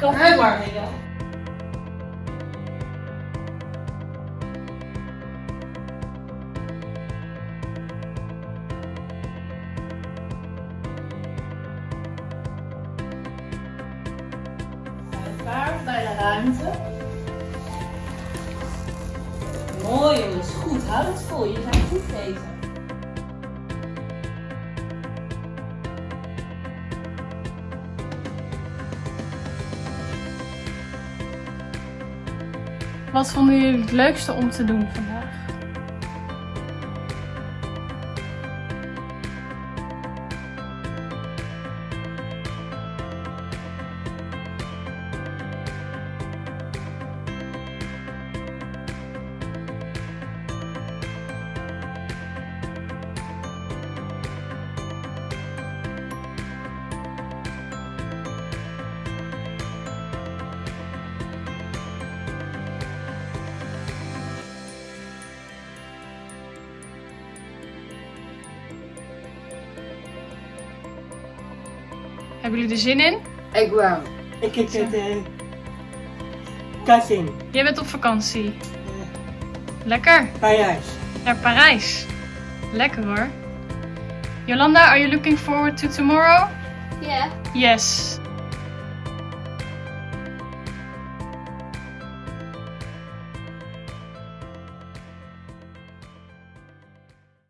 Koffiewarmingen. Paard bij de ruimte. Mooi jongens, goed. Houd het vol. Je zijn goed bezig. Wat vonden jullie het leukste om te doen vandaag? Hebben jullie er zin in? Ik wel. Ik heb het uh, kassin. Jij bent op vakantie. Lekker. Parijs. Naar Parijs. Lekker hoor. Jolanda, are you looking forward to tomorrow? Yeah. Yes.